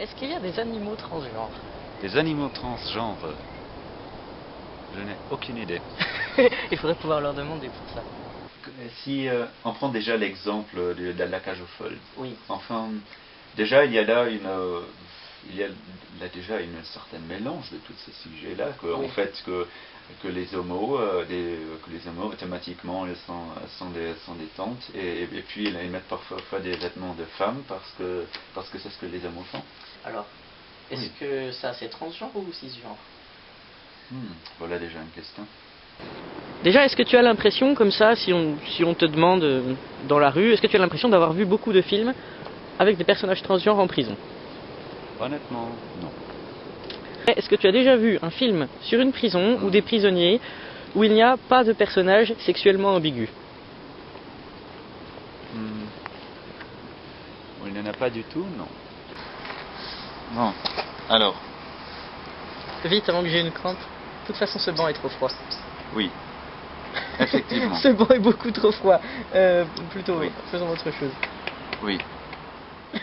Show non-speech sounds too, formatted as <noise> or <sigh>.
Est-ce qu'il y a des animaux transgenres Des animaux transgenres Je n'ai aucune idée. <laughs> Il faudrait pouvoir leur demander pour ça. Si euh, on prend déjà l'exemple de, de la cage aux folles. Oui. Enfin, déjà il y a là une, euh, il y a là déjà une certaine mélange de tous ces sujets-là, que Oui. en fait que que les homos, euh, des, que les homos automatiquement ils sont, sont des sont des tantes et, et puis ils mettent parfois des vêtements de femmes parce que parce que c'est ce que les homos font. Alors, est-ce Oui. que ça c'est transgenre ou cisgenre? Hmm, voilà déjà une question. Déjà, est-ce que tu as l'impression, comme ça, si on, si on te demande euh, dans la rue, est-ce que tu as l'impression d'avoir vu beaucoup de films avec des personnages transgenres en prison? Honnêtement, non. Est-ce que tu as déjà vu un film sur une prison ou des prisonniers où il n'y a pas de personnage sexuellement ambigu Hmm. Il n'y en a pas du tout, non. Bon, alors, Vite avant que j'ai une crampe. De toute façon, ce banc est trop froid. oui. Effectivement. <laughs> ce banc est beaucoup trop froid. Euh, plutôt oui, faisons autre chose. Oui. <laughs>